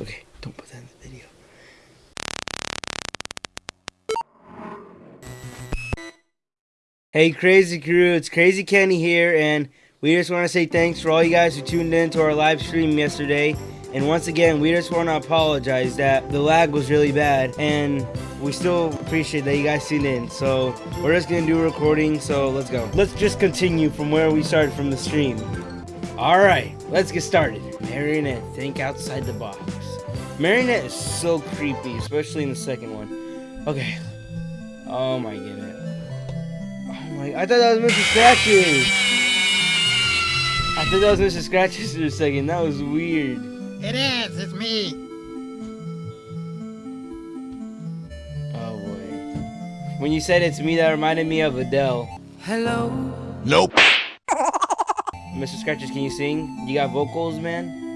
Okay, don't put that in the video. Hey, Crazy Crew, it's Crazy Kenny here, and we just want to say thanks for all you guys who tuned in to our live stream yesterday. And once again, we just want to apologize that the lag was really bad, and we still appreciate that you guys tuned in. So we're just gonna do a recording. So let's go. Let's just continue from where we started from the stream. All right, let's get started. Marionette, think outside the box. Marionette is so creepy, especially in the second one. Okay. Oh my goodness. Oh my! I thought that was Mr. Scratches. I thought that was Mr. Scratches for a second. That was weird. It is. It's me. Oh boy. When you said it's me, that reminded me of Adele. Hello. Nope. Mr. Scratches, can you sing? You got vocals, man?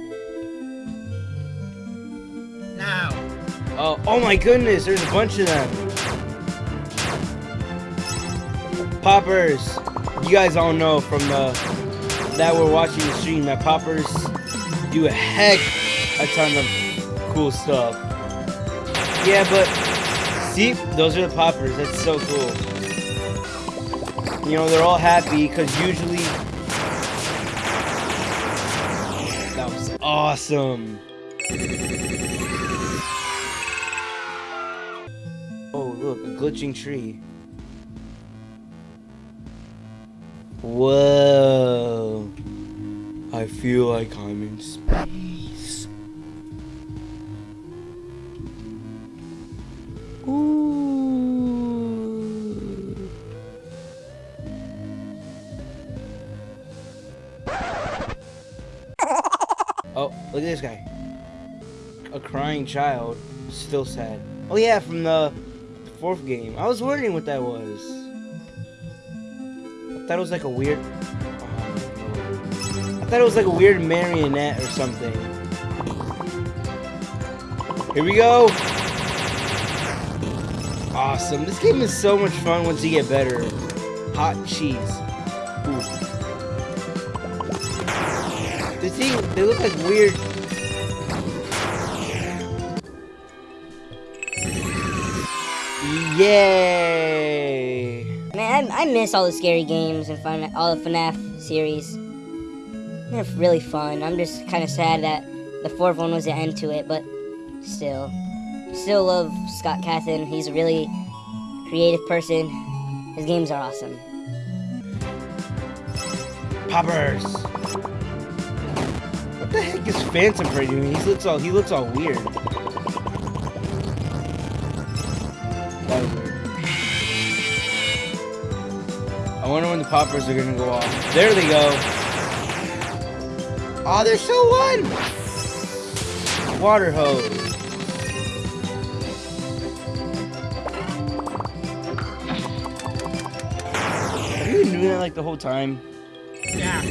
Oh, oh my goodness, there's a bunch of them. Poppers. You guys all know from the that we're watching the stream that poppers do a heck a ton of cool stuff. Yeah, but see, those are the poppers. That's so cool. You know, they're all happy because usually that was awesome. Look, a glitching tree. Whoa. I feel like I'm in space. Ooh. Oh, look at this guy. A crying child. Still sad. Oh yeah, from the fourth game. I was wondering what that was. I thought it was like a weird... I thought it was like a weird marionette or something. Here we go! Awesome. This game is so much fun once you get better. Hot cheese. Ooh. The thing, they look like weird... Yay! Man, I, I miss all the scary games and fun, all the FNAF series. They're really fun. I'm just kind of sad that the fourth one was the end to it, but still. Still love Scott Cawthon. He's a really creative person. His games are awesome. Poppers! What the heck is Phantom doing? He looks all he looks all weird. I wonder when the poppers are gonna go off. There they go. Ah, oh, there's still one! Water hose. Have you been doing that like the whole time? Yeah.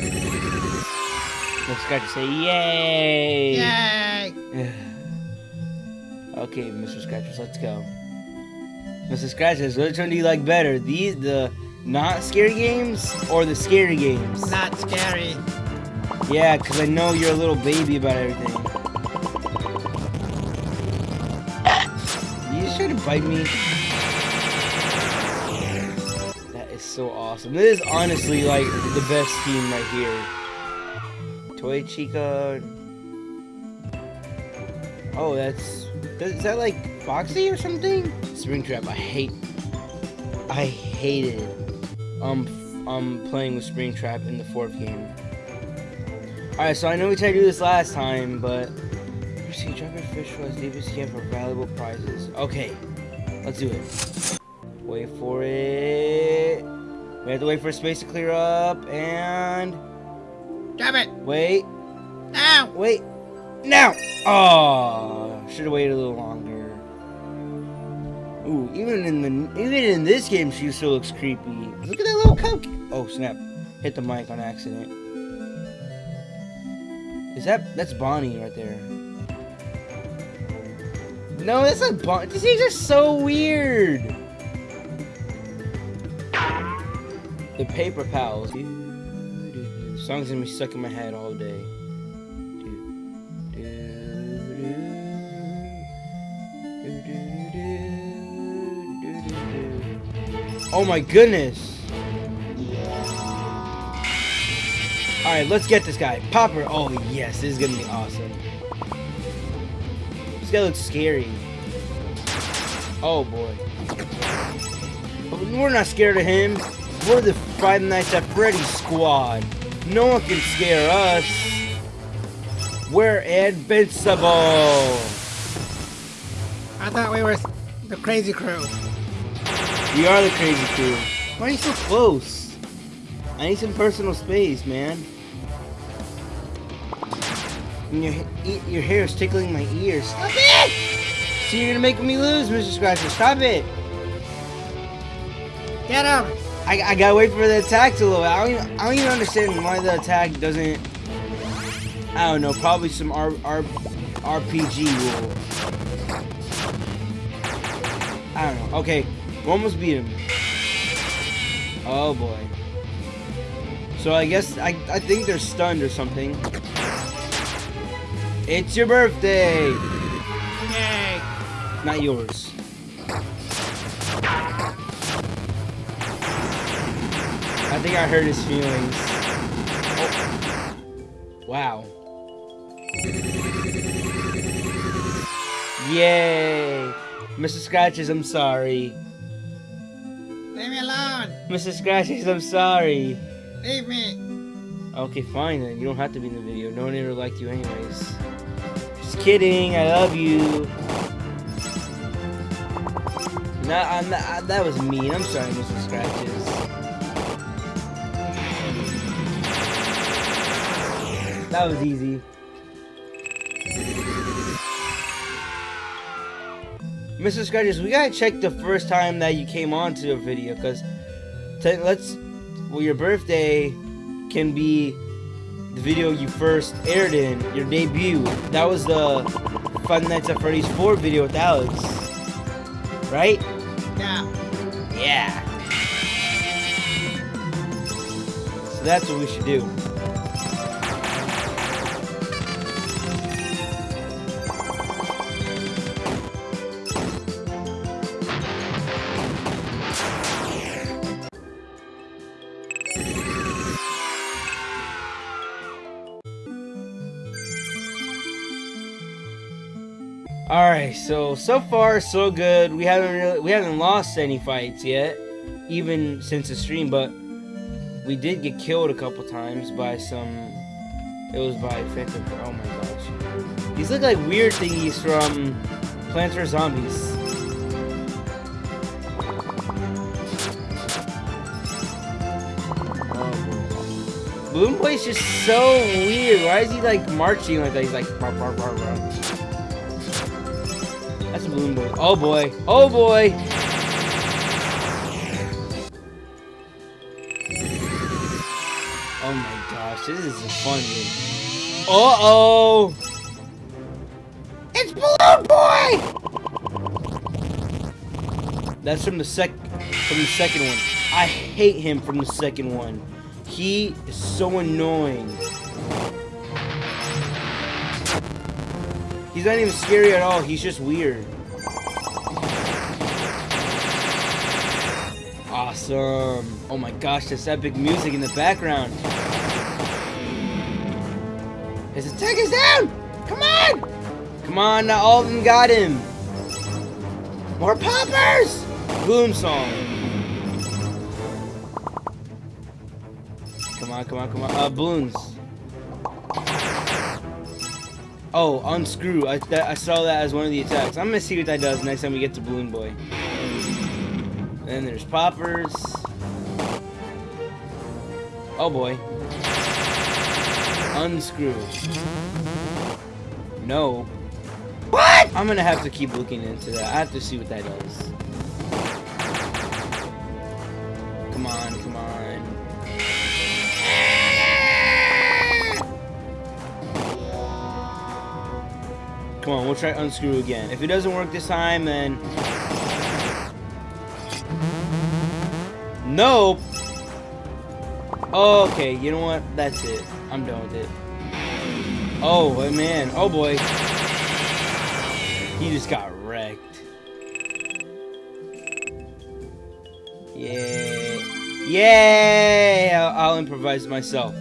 Let's got to say yay! Yay. okay, Mr. Scratchers, let's go. Mr. Scratchers, which one do you like better? These, the not scary games or the scary games? Not scary. Yeah, because I know you're a little baby about everything. You to bite me? That is so awesome. This is honestly like the best team right here. Toy Chica. Oh, that's is that like Foxy or something? Springtrap. I hate. I hated um um playing with Springtrap in the fourth game. All right, so I know we tried to do this last time, but see, drop your fish for as deep as you can for valuable prizes. Okay, let's do it. Wait for it. We have to wait for space to clear up and Drop it. wait. Now. Wait. Now! Oh, should have waited a little longer. Ooh, even in the even in this game, she still looks creepy. Look at that little cupcake. Oh snap! Hit the mic on accident. Is that that's Bonnie right there? No, that's not Bonnie. These things are so weird. The Paper Pals. Song's gonna be stuck in my head all day. Oh my goodness. Alright, let's get this guy. Popper. Oh yes, this is gonna be awesome. This guy looks scary. Oh boy. We're not scared of him. We're the Five Nights at Freddy's squad. No one can scare us. We're invincible. I thought we were the crazy crew. We are the crazy crew. Why are you so close? I need some personal space, man. And your your hair is tickling my ears. Stop it! See, you're gonna make me lose, Mr. Scratcher. Stop it! Get him! I, I gotta wait for the attack to load. I don't, even, I don't even understand why the attack doesn't. I don't know. Probably some R, R, RPG rule. I don't know. Okay, almost beat him. Oh boy. So I guess I I think they're stunned or something. It's your birthday. Yay! Not yours. I think I hurt his feelings. Oh. Wow. Yay! Mr. Scratches, I'm sorry. Leave me! Mr. Scratches, I'm sorry. Leave me! Okay, fine then. You don't have to be in the video. No one ever liked you anyways. Just kidding. I love you. No, I'm not, I- that was mean. I'm sorry, Mr. Scratches. That was easy. Mr. Scratches, we gotta check the first time that you came on to a video, cause te- let's. Well, your birthday can be the video you first aired in, your debut. That was the Fun Nights at Freddy's 4 video with Alex. Right? Yeah. Yeah. So that's what we should do. All right, so so far so good. We haven't really, we haven't lost any fights yet, even since the stream. But we did get killed a couple times by some. It was by Phantom. Oh my gosh, these look like weird thingies from Plants vs Zombies. Balloon Boy's just so weird. Why is he like marching like that? He's like. "Bar, bar, bar, bar." That's a balloon boy. Oh boy. Oh boy. Oh my gosh, this is a fun game. Uh oh. It's Balloon Boy. That's from the sec from the second one. I hate him from the second one. He is so annoying. He's not even scary at all. He's just weird. Awesome. Oh my gosh, this epic music in the background. His attack is down! Come on! Come on, now all of them got him. More poppers! Boom song. Come on, come on, come on. Uh, balloons. Oh, unscrew. I, I saw that as one of the attacks. I'm gonna see what that does next time we get to Balloon Boy. Then there's poppers. Oh boy. Unscrew. No. What? I'm gonna have to keep looking into that. I have to see what that does. Come on, come on. Come on, we'll try unscrew again. If it doesn't work this time, then... Nope! Okay, you know what? That's it. I'm done with it. Oh, man. Oh, boy. He just got wrecked. Yeah. Yay! I'll, I'll improvise myself.